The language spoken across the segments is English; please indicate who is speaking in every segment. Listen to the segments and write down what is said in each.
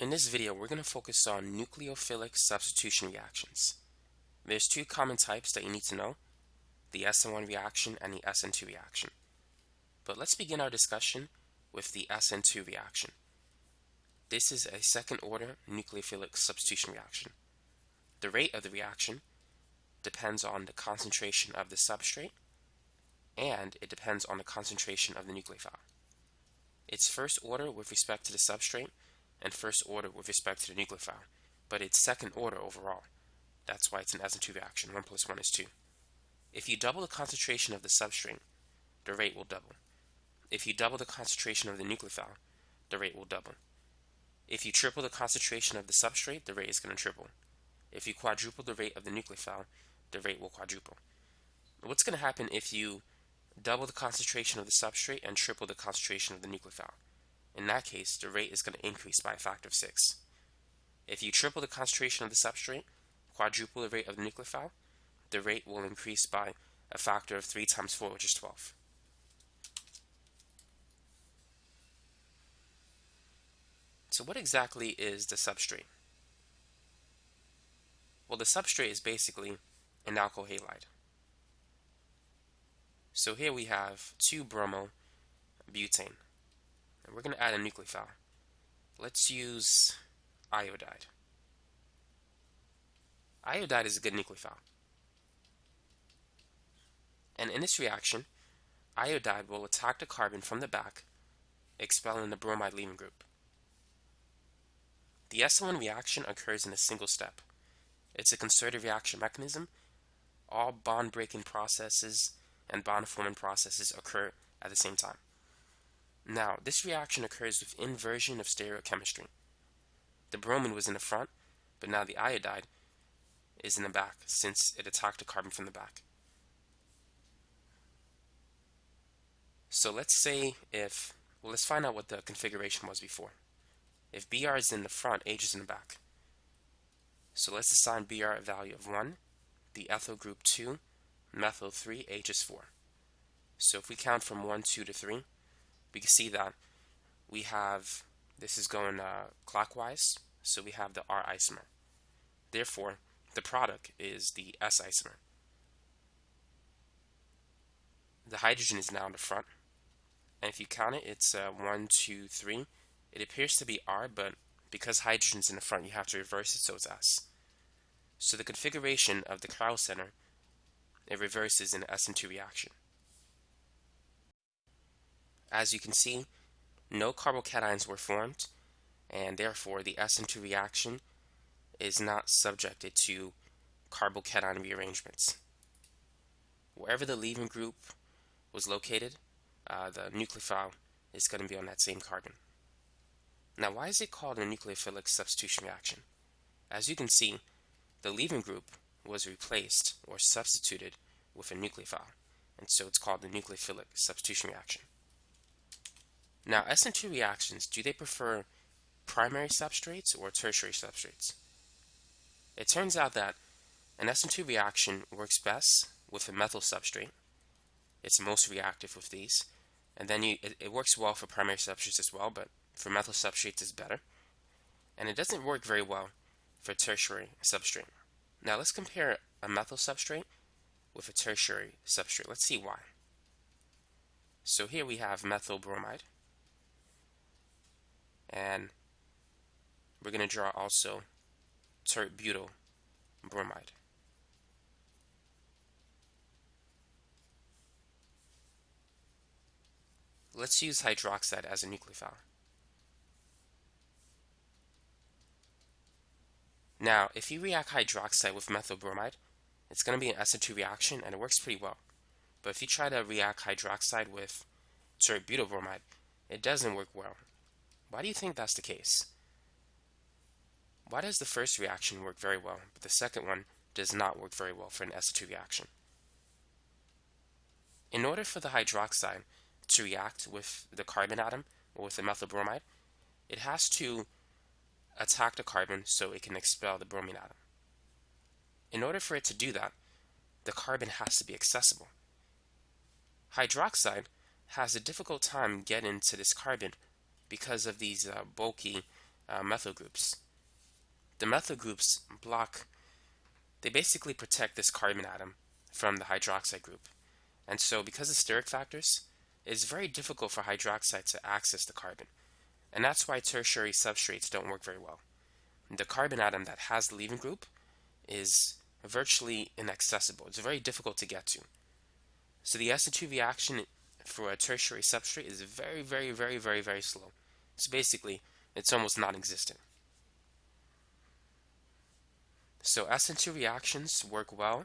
Speaker 1: In this video, we're going to focus on nucleophilic substitution reactions. There's two common types that you need to know, the SN1 reaction and the SN2 reaction. But let's begin our discussion with the SN2 reaction. This is a second order nucleophilic substitution reaction. The rate of the reaction depends on the concentration of the substrate and it depends on the concentration of the nucleophile. It's first order with respect to the substrate and first order with respect to the nucleophile, but it's second order overall. That's why it's an SN2 reaction. 1 plus 1 is 2. If you double the concentration of the substrate, the rate will double. If you double the concentration of the nucleophile, the rate will double. If you triple the concentration of the substrate, the rate is going to triple. If you quadruple the rate of the nucleophile, the rate will quadruple. What's going to happen if you double the concentration of the substrate and triple the concentration of the nucleophile? In that case, the rate is going to increase by a factor of 6. If you triple the concentration of the substrate, quadruple the rate of the nucleophile, the rate will increase by a factor of 3 times 4, which is 12. So what exactly is the substrate? Well, the substrate is basically an alkyl halide. So here we have 2-bromo-butane. And we're going to add a nucleophile. Let's use iodide. Iodide is a good nucleophile. And in this reaction, iodide will attack the carbon from the back, expelling the bromide leaving group. The SN1 reaction occurs in a single step. It's a concerted reaction mechanism. All bond breaking processes and bond forming processes occur at the same time. Now, this reaction occurs with inversion of stereochemistry. The bromine was in the front, but now the iodide is in the back since it attacked the carbon from the back. So let's say if, well, let's find out what the configuration was before. If Br is in the front, H is in the back. So let's assign Br a value of 1, the ethyl group 2, methyl 3, H is 4. So if we count from 1, 2 to 3, we can see that we have, this is going uh, clockwise, so we have the R isomer. Therefore, the product is the S isomer. The hydrogen is now in the front. And if you count it, it's uh, 1, 2, 3. It appears to be R, but because hydrogen's in the front, you have to reverse it, so it's S. So the configuration of the chiral center, it reverses in an SN2 reaction. As you can see, no carbocations were formed, and therefore the SN2 reaction is not subjected to carbocation rearrangements. Wherever the leaving group was located, uh, the nucleophile is going to be on that same carbon. Now, why is it called a nucleophilic substitution reaction? As you can see, the leaving group was replaced or substituted with a nucleophile, and so it's called the nucleophilic substitution reaction. Now, SN2 reactions, do they prefer primary substrates or tertiary substrates? It turns out that an SN2 reaction works best with a methyl substrate. It's most reactive with these. And then you, it, it works well for primary substrates as well, but for methyl substrates is better. And it doesn't work very well for tertiary substrate. Now let's compare a methyl substrate with a tertiary substrate. Let's see why. So here we have methyl bromide. And we're going to draw also tert butyl bromide. Let's use hydroxide as a nucleophile. Now, if you react hydroxide with methyl bromide, it's going to be an SN2 reaction and it works pretty well. But if you try to react hydroxide with tert butyl bromide, it doesn't work well. Why do you think that's the case? Why does the first reaction work very well, but the second one does not work very well for an SN2 reaction? In order for the hydroxide to react with the carbon atom or with the methyl bromide, it has to attack the carbon so it can expel the bromine atom. In order for it to do that, the carbon has to be accessible. Hydroxide has a difficult time getting to this carbon because of these uh, bulky uh, methyl groups. The methyl groups block, they basically protect this carbon atom from the hydroxide group. And so because of steric factors, it's very difficult for hydroxide to access the carbon. And that's why tertiary substrates don't work very well. The carbon atom that has the leaving group is virtually inaccessible. It's very difficult to get to. So the SN2 reaction for a tertiary substrate is very, very, very, very, very slow. So basically, it's almost non-existent. So SN2 reactions work well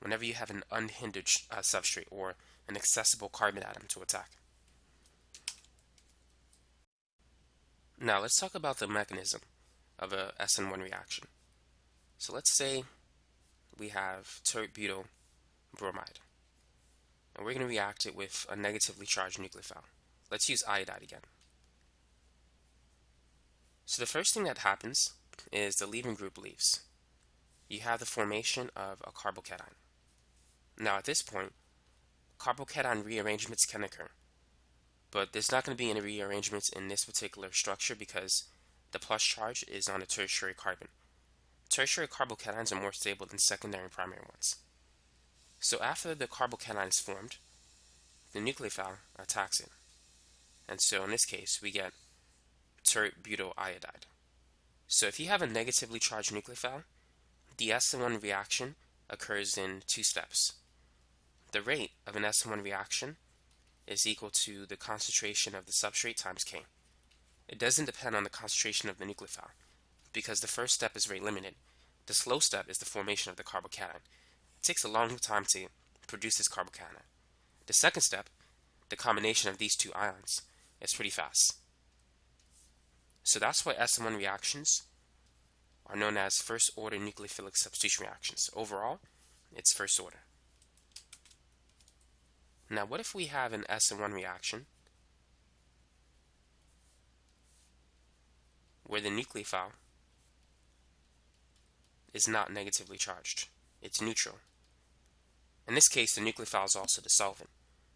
Speaker 1: whenever you have an unhindered uh, substrate or an accessible carbon atom to attack. Now let's talk about the mechanism of a SN1 reaction. So let's say we have tert-butyl bromide and we're going to react it with a negatively charged nucleophile. Let's use iodide again. So the first thing that happens is the leaving group leaves. You have the formation of a carbocation. Now at this point, carbocation rearrangements can occur. But there's not going to be any rearrangements in this particular structure because the plus charge is on a tertiary carbon. Tertiary carbocations are more stable than secondary and primary ones. So after the carbocation is formed, the nucleophile attacks it. And so in this case, we get tert-butyl iodide. So if you have a negatively charged nucleophile, the SN1 reaction occurs in two steps. The rate of an SN1 reaction is equal to the concentration of the substrate times K. It doesn't depend on the concentration of the nucleophile because the first step is rate limited. The slow step is the formation of the carbocation. It takes a long time to produce this carbocation. The second step, the combination of these two ions, is pretty fast. So that's why SN1 reactions are known as first order nucleophilic substitution reactions. Overall, it's first order. Now what if we have an SN1 reaction where the nucleophile is not negatively charged. It's neutral. In this case, the nucleophile is also the solvent.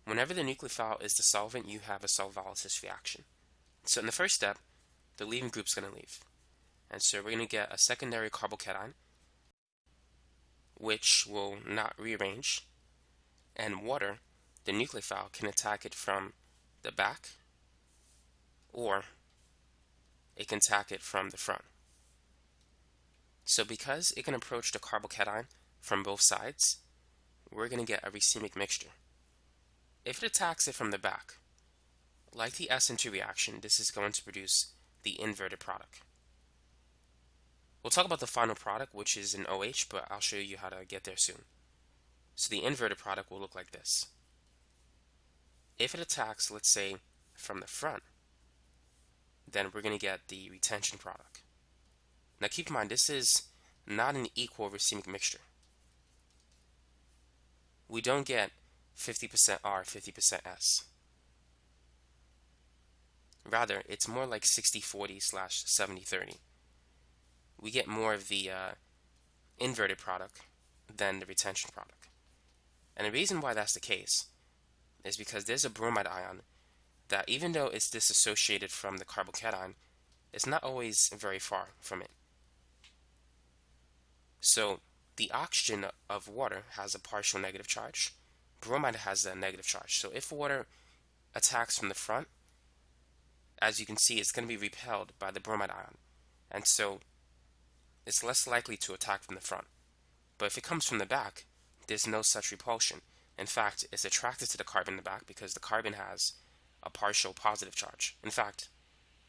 Speaker 1: Whenever the nucleophile is the solvent, you have a solvolysis reaction. So in the first step, the leaving group is going to leave. And so we're going to get a secondary carbocation, which will not rearrange, and water, the nucleophile, can attack it from the back, or it can attack it from the front. So because it can approach the carbocation from both sides, we're going to get a racemic mixture. If it attacks it from the back, like the SN2 reaction, this is going to produce the inverted product. We'll talk about the final product, which is an OH, but I'll show you how to get there soon. So the inverted product will look like this. If it attacks, let's say, from the front, then we're going to get the retention product. Now keep in mind, this is not an equal racemic mixture we don't get 50% R, 50% S. Rather, it's more like 60-40 slash 70-30. We get more of the uh, inverted product than the retention product. And the reason why that's the case is because there's a bromide ion that even though it's disassociated from the carbocation, it's not always very far from it. So the oxygen of water has a partial negative charge. Bromide has a negative charge. So if water attacks from the front, as you can see, it's going to be repelled by the bromide ion. And so it's less likely to attack from the front. But if it comes from the back, there's no such repulsion. In fact, it's attracted to the carbon in the back because the carbon has a partial positive charge. In fact,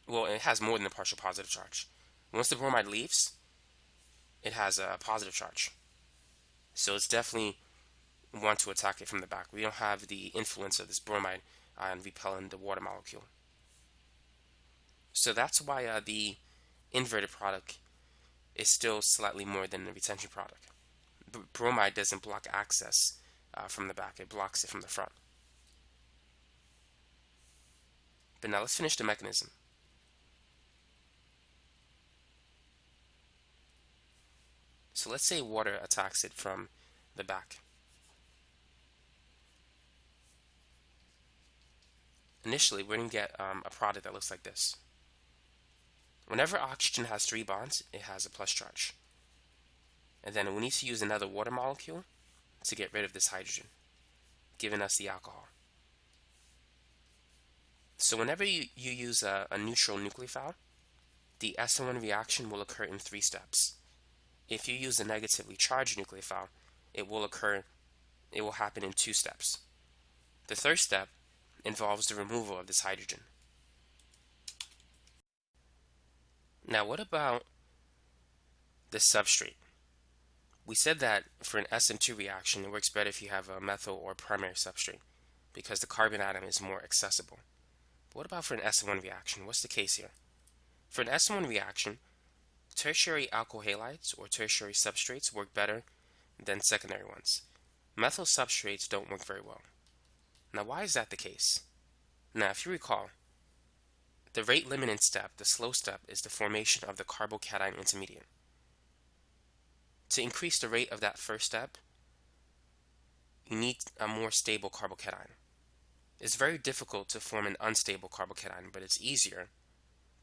Speaker 1: well, it has more than a partial positive charge. Once the bromide leaves, it has a positive charge. So it's definitely want to attack it from the back. We don't have the influence of this bromide ion repelling the water molecule. So that's why uh, the inverted product is still slightly more than the retention product. Bromide doesn't block access uh, from the back, it blocks it from the front. But now let's finish the mechanism. So let's say water attacks it from the back. Initially, we're going to get um, a product that looks like this. Whenever oxygen has three bonds, it has a plus charge. And then we need to use another water molecule to get rid of this hydrogen, giving us the alcohol. So whenever you, you use a, a neutral nucleophile, the SN1 reaction will occur in three steps. If you use a negatively charged nucleophile, it will occur, it will happen in two steps. The third step involves the removal of this hydrogen. Now what about the substrate? We said that for an SN2 reaction, it works better if you have a methyl or primary substrate because the carbon atom is more accessible. But what about for an SN1 reaction? What's the case here? For an SN1 reaction, tertiary alkyl halides or tertiary substrates work better than secondary ones. Methyl substrates don't work very well. Now why is that the case? Now if you recall, the rate limiting step, the slow step, is the formation of the carbocation intermediate. To increase the rate of that first step, you need a more stable carbocation. It's very difficult to form an unstable carbocation, but it's easier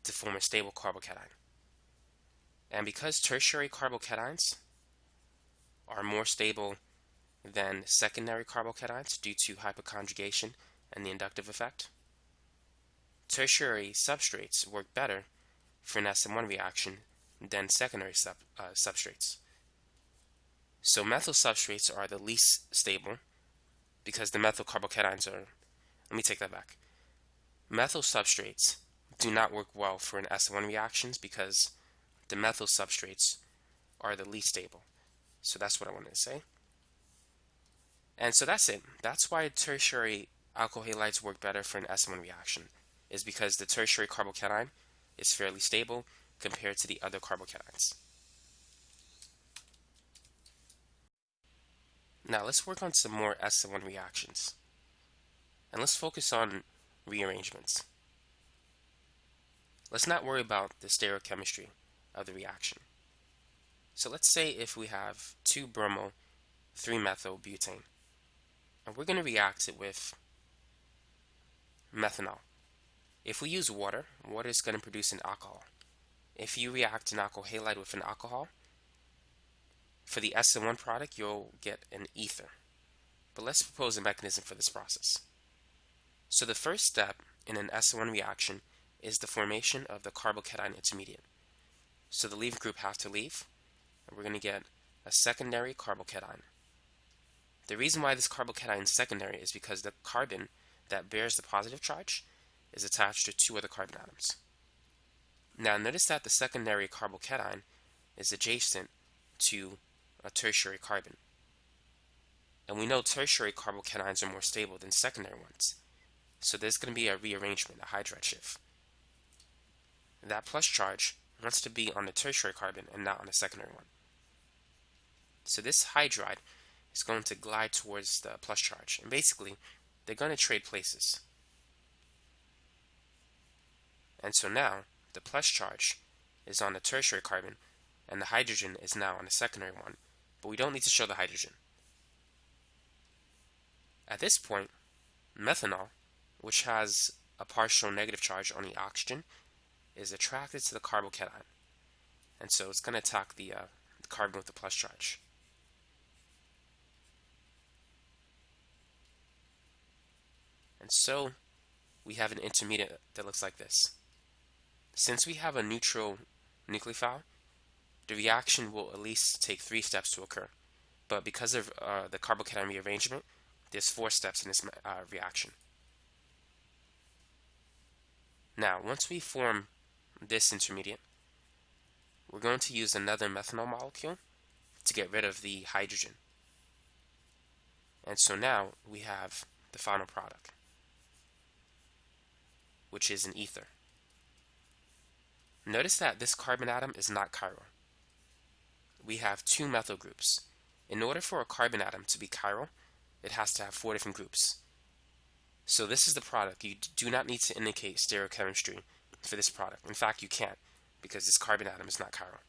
Speaker 1: to form a stable carbocation. And because tertiary carbocations are more stable than secondary carbocations due to hyperconjugation and the inductive effect, tertiary substrates work better for an SN1 reaction than secondary sub, uh, substrates. So methyl substrates are the least stable because the methyl carbocations are, let me take that back. Methyl substrates do not work well for an SN1 reactions because the methyl substrates are the least stable. So that's what I wanted to say. And so that's it. That's why tertiary alkyl halides work better for an SN1 reaction, is because the tertiary carbocation is fairly stable compared to the other carbocations. Now let's work on some more SN1 reactions. And let's focus on rearrangements. Let's not worry about the stereochemistry of the reaction. So let's say if we have 2 bromo 3 methyl butane and we're going to react it with methanol. If we use water, water is going to produce an alcohol. If you react an alkyl halide with an alcohol, for the SN1 product, you'll get an ether. But let's propose a mechanism for this process. So the first step in an SN1 reaction is the formation of the carbocation intermediate. So the leaving group has to leave, and we're going to get a secondary carbocation. The reason why this carbocation is secondary is because the carbon that bears the positive charge is attached to two other carbon atoms. Now notice that the secondary carbocation is adjacent to a tertiary carbon. And we know tertiary carbocations are more stable than secondary ones. So there's going to be a rearrangement, a hydride shift. That plus charge wants to be on the tertiary carbon and not on the secondary one. So this hydride is going to glide towards the plus charge. And basically, they're going to trade places. And so now, the plus charge is on the tertiary carbon, and the hydrogen is now on the secondary one but we don't need to show the hydrogen. At this point, methanol, which has a partial negative charge on the oxygen, is attracted to the carbocation. And so it's going to attack the, uh, the carbon with the plus charge. And so we have an intermediate that looks like this. Since we have a neutral nucleophile, the reaction will at least take three steps to occur. But because of uh, the carbocation rearrangement, there's four steps in this uh, reaction. Now, once we form this intermediate, we're going to use another methanol molecule to get rid of the hydrogen. And so now we have the final product, which is an ether. Notice that this carbon atom is not chiral we have two methyl groups. In order for a carbon atom to be chiral, it has to have four different groups. So this is the product. You do not need to indicate stereochemistry for this product. In fact, you can't because this carbon atom is not chiral.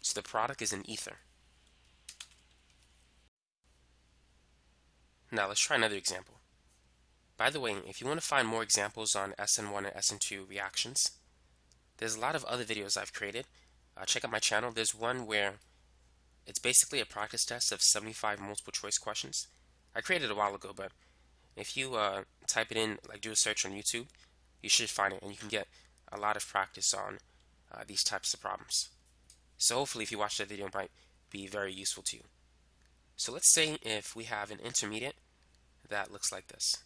Speaker 1: So the product is an ether. Now let's try another example. By the way, if you want to find more examples on SN1 and SN2 reactions, There's a lot of other videos I've created. Uh, check out my channel. There's one where it's basically a practice test of 75 multiple choice questions. I created it a while ago, but if you uh, type it in, like do a search on YouTube, you should find it and you can get a lot of practice on uh, these types of problems. So hopefully if you watch that video, it might be very useful to you. So let's say if we have an intermediate that looks like this.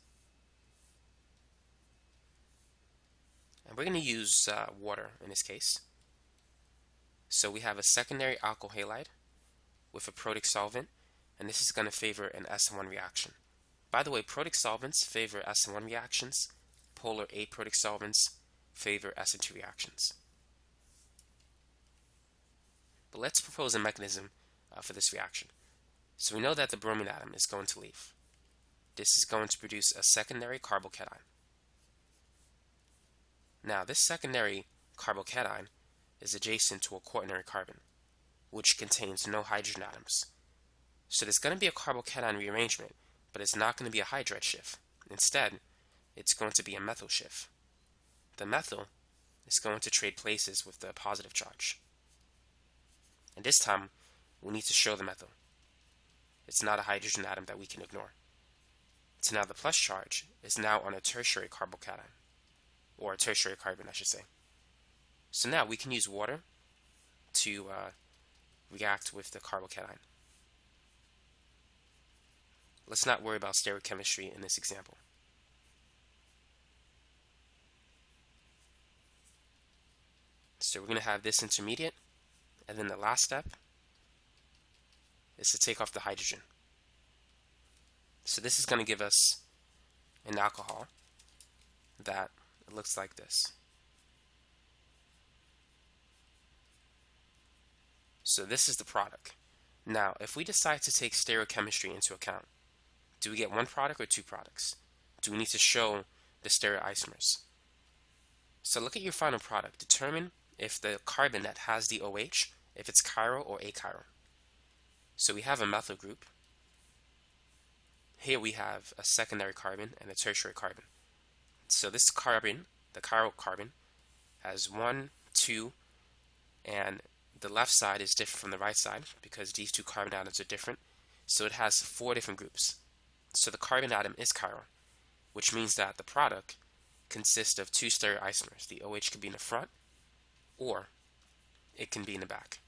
Speaker 1: And we're going to use uh, water in this case. So we have a secondary alkyl halide with a protic solvent, and this is going to favor an SN1 reaction. By the way, protic solvents favor SN1 reactions, polar aprotic solvents favor SN2 reactions. But let's propose a mechanism uh, for this reaction. So we know that the bromine atom is going to leave. This is going to produce a secondary carbocation. Now this secondary carbocation is adjacent to a quaternary carbon, which contains no hydrogen atoms. So there's going to be a carbocation rearrangement, but it's not going to be a hydride shift. Instead, it's going to be a methyl shift. The methyl is going to trade places with the positive charge. And this time, we need to show the methyl. It's not a hydrogen atom that we can ignore. So now the plus charge is now on a tertiary carbocation, or tertiary carbon, I should say. So now we can use water to uh, react with the carbocation. Let's not worry about stereochemistry in this example. So we're going to have this intermediate, and then the last step is to take off the hydrogen. So this is going to give us an alcohol that looks like this. So this is the product. Now, if we decide to take stereochemistry into account, do we get one product or two products? Do we need to show the stereoisomers? So look at your final product. Determine if the carbon that has the OH, if it's chiral or achiral. So we have a methyl group. Here we have a secondary carbon and a tertiary carbon. So this carbon, the chiral carbon, has one, two, and the left side is different from the right side because these two carbon atoms are different. So it has four different groups. So the carbon atom is chiral, which means that the product consists of two stereoisomers. The OH can be in the front or it can be in the back.